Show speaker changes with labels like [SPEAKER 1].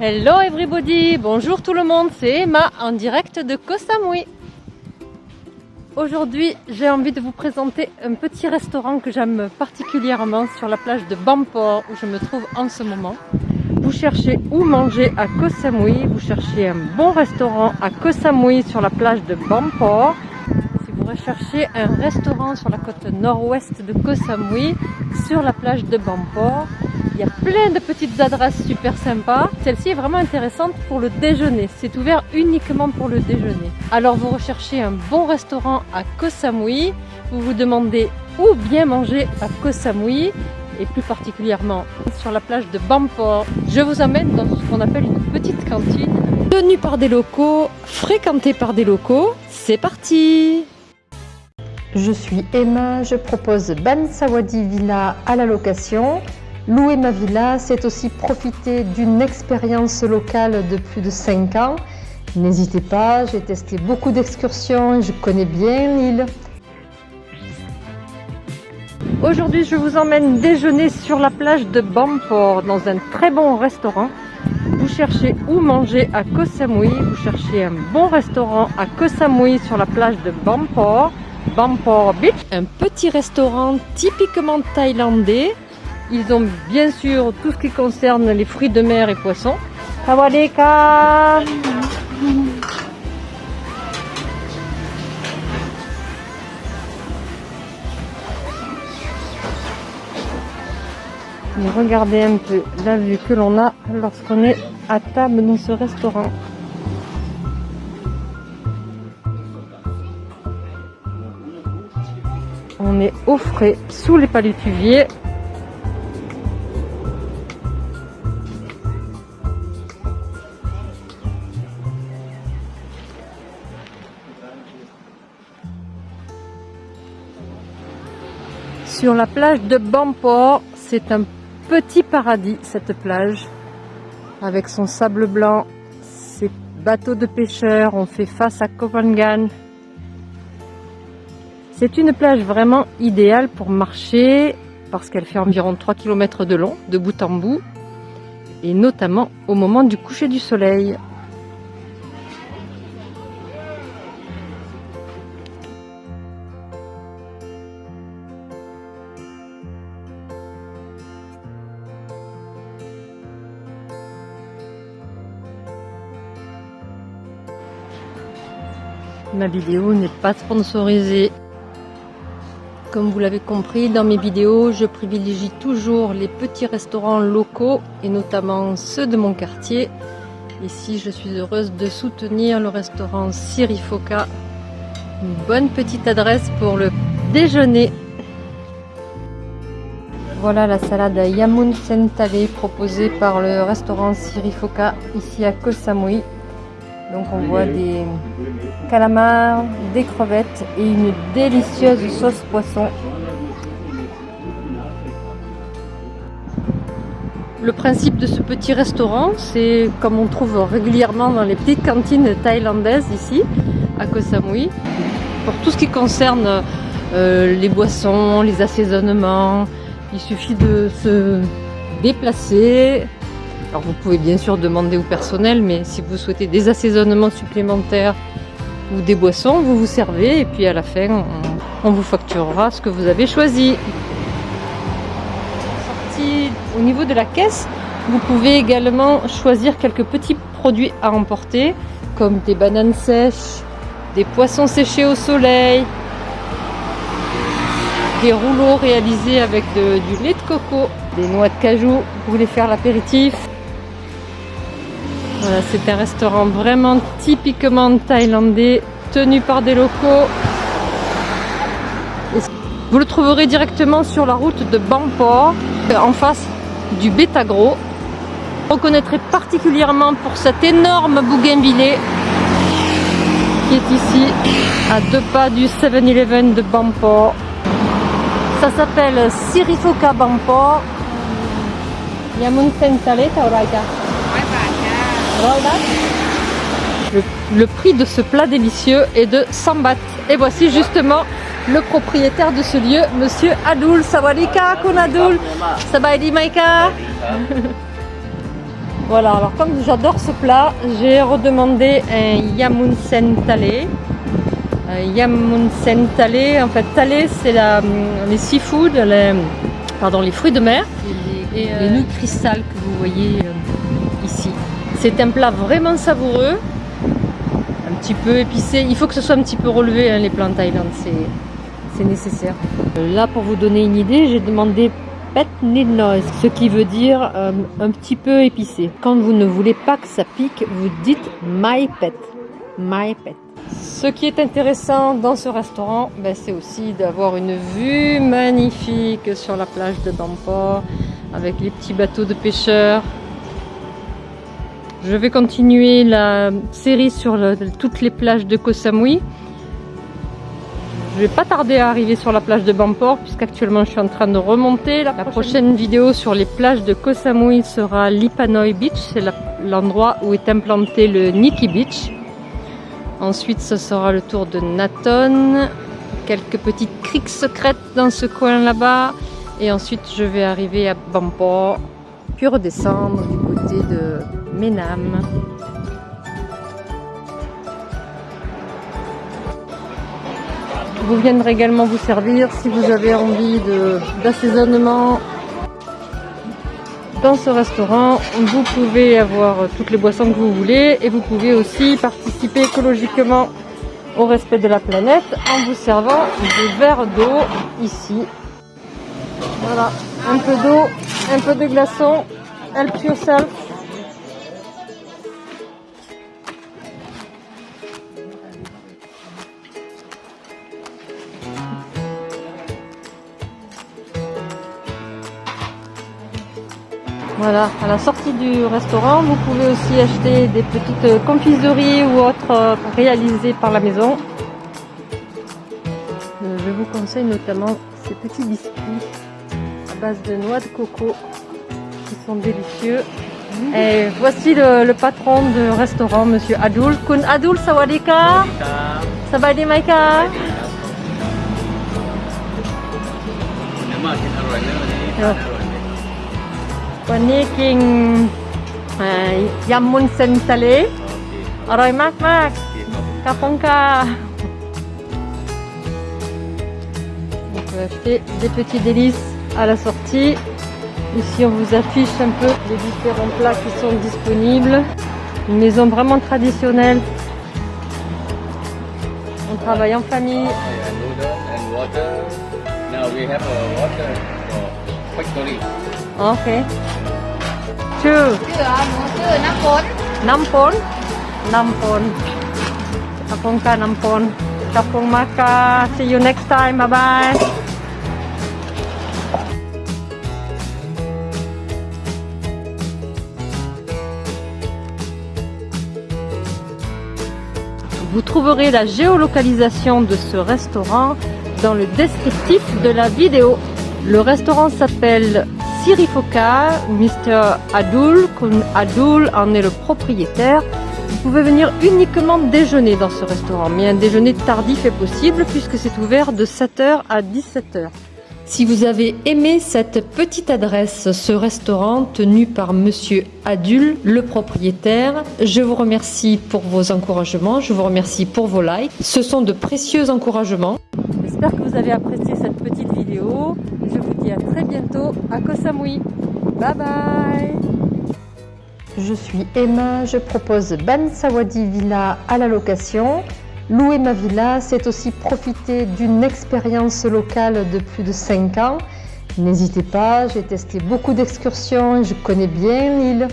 [SPEAKER 1] Hello everybody, bonjour tout le monde, c'est Emma en direct de Koh Samui. Aujourd'hui, j'ai envie de vous présenter un petit restaurant que j'aime particulièrement sur la plage de Bampor où je me trouve en ce moment. Vous cherchez où manger à Koh Samui, vous cherchez un bon restaurant à Koh Samui sur la plage de Bampor. Si vous recherchez un restaurant sur la côte nord-ouest de Koh Samui, sur la plage de Bampor, il y a plein de petites adresses super sympas. Celle-ci est vraiment intéressante pour le déjeuner. C'est ouvert uniquement pour le déjeuner. Alors vous recherchez un bon restaurant à Koh Samui. Vous vous demandez où bien manger à Koh Samui et plus particulièrement sur la plage de Bampor. Je vous amène dans ce qu'on appelle une petite cantine tenue par des locaux, fréquentée par des locaux. C'est parti Je suis Emma, je propose Ban Sawadi Villa à la location. Louer ma villa, c'est aussi profiter d'une expérience locale de plus de 5 ans. N'hésitez pas, j'ai testé beaucoup d'excursions et je connais bien l'île. Aujourd'hui, je vous emmène déjeuner sur la plage de Bampor dans un très bon restaurant. Vous cherchez où manger à Koh Samui, vous cherchez un bon restaurant à Koh Samui sur la plage de Bampor, Bampor Beach. Un petit restaurant typiquement thaïlandais ils ont bien sûr tout ce qui concerne les fruits de mer et poissons. Sawadika Et regardez un peu la vue que l'on a lorsqu'on est à table dans ce restaurant. On est au frais sous les palutuviers Sur la plage de Bampor, c'est un petit paradis cette plage. Avec son sable blanc, ses bateaux de pêcheurs, on fait face à Kopangan. C'est une plage vraiment idéale pour marcher parce qu'elle fait environ 3 km de long, de bout en bout, et notamment au moment du coucher du soleil. Ma vidéo n'est pas sponsorisée. Comme vous l'avez compris, dans mes vidéos, je privilégie toujours les petits restaurants locaux et notamment ceux de mon quartier. Ici, je suis heureuse de soutenir le restaurant Sirifoka. Une bonne petite adresse pour le déjeuner. Voilà la salade Yamun Sentale proposée par le restaurant Sirifoka ici à Koh Samui. Donc on voit des calamars, des crevettes et une délicieuse sauce poisson. Le principe de ce petit restaurant, c'est comme on trouve régulièrement dans les petites cantines thaïlandaises ici, à Koh Samui, pour tout ce qui concerne euh, les boissons, les assaisonnements, il suffit de se déplacer, alors vous pouvez bien sûr demander au personnel, mais si vous souhaitez des assaisonnements supplémentaires ou des boissons, vous vous servez et puis à la fin, on, vous facturera ce que vous avez choisi. Au niveau de la caisse, vous pouvez également choisir quelques petits produits à emporter, comme des bananes sèches, des poissons séchés au soleil, des rouleaux réalisés avec du lait de coco, des noix de cajou, vous voulez faire l'apéritif, c'est un restaurant vraiment typiquement thaïlandais, tenu par des locaux. Vous le trouverez directement sur la route de Bampor, en face du Betagro. Vous reconnaîtrez particulièrement pour cet énorme bougainvillé qui est ici, à deux pas du 7-Eleven de Bampor. Ça s'appelle Sirifoka Bampor. Yamun. Le, prix de ce plat délicieux est de 100 bahts. Et voici justement le propriétaire de ce lieu, Monsieur Adoul. Sawadika, Kun Adoul? Sabaidi Maika. Voilà, alors comme j'adore ce plat, j'ai redemandé un yamunsen talé. Un yamunsen talé, en fait talé c'est les seafood, les, pardon, les fruits de mer et, les, euh, nouilles cristal que vous voyez euh, ici. C'est un plat vraiment savoureux, un petit peu épicé. Il faut que ce soit un petit peu relevé hein, les plats en Thaïlande, c'est nécessaire. Là pour vous donner une idée, j'ai demandé pet noise, ce qui veut dire euh, un petit peu épicé. Quand vous ne voulez pas que ça pique, vous dites my pet, my pet. Ce qui est intéressant dans ce restaurant, ben, c'est aussi d'avoir une vue magnifique sur la plage de Bampor avec les petits bateaux de pêcheurs. Je vais continuer la série sur toutes les plages de Koh Samui. Je vais pas tarder à arriver sur la plage de Bampor puisqu'actuellement je suis en train de remonter. La, prochaine... vidéo sur les plages de Koh Samui sera Lipanoi Beach, c'est l'endroit où est implanté le Nikki Beach. Ensuite ce sera le tour de Naton, quelques petites criques secrètes dans ce coin là-bas. Et ensuite je vais arriver à Bampor, puis redescendre du côté de Vous viendrez également vous servir si vous avez envie d'assaisonnement. Dans ce restaurant, vous pouvez avoir toutes les boissons que vous voulez et vous pouvez aussi participer écologiquement au respect de la planète en vous servant des verres d'eau ici. Voilà, un peu d'eau, un peu de glaçons, help yourself. Voilà, à la sortie du restaurant, vous pouvez aussi acheter des petites confiseries ou autres euh, réalisées par la maison. Euh, je vous conseille notamment ces petits biscuits à base de noix de coco qui sont délicieux. Et voici le, patron du restaurant, Monsieur Adul. Kun Adul, sawadika. Sabadi maika. Oh. วันนี้กินยำมุนเซนทะเลอร่อยมากมากกาปงกา On peut acheter des petits délices à la sortie. Ici, on vous affiche un peu les différents plats qui sont disponibles. Une maison vraiment traditionnelle. On travaille en famille. Ok. ชื่อชื่อหนูชื่อน้ำฝนน้ำฝนน้ำฝนขอบคุณค่ะน้ำฝนขอบคุณมากค่ะ see you next time bye bye Vous trouverez la géolocalisation de ce restaurant dans le descriptif de la vidéo. Le restaurant s'appelle Sirifoka, Mr. Adul, Adul en est le propriétaire. Vous pouvez venir uniquement déjeuner dans ce restaurant, mais un déjeuner tardif est possible puisque c'est ouvert de 7h à 17h. Si vous avez aimé cette petite adresse, ce restaurant tenu par Monsieur Adul, le propriétaire, je vous remercie pour vos encouragements, je vous remercie pour vos likes. Ce sont de précieux encouragements. J'espère que vous avez apprécié cette petite vidéo. Je vous dis à très bientôt à Koh Samui. Bye bye Je suis Emma, je propose Ban Sawadi Villa à la location. Louer ma villa, c'est aussi profiter d'une expérience locale de plus de 5 ans. N'hésitez pas, j'ai testé beaucoup d'excursions, je connais bien l'île.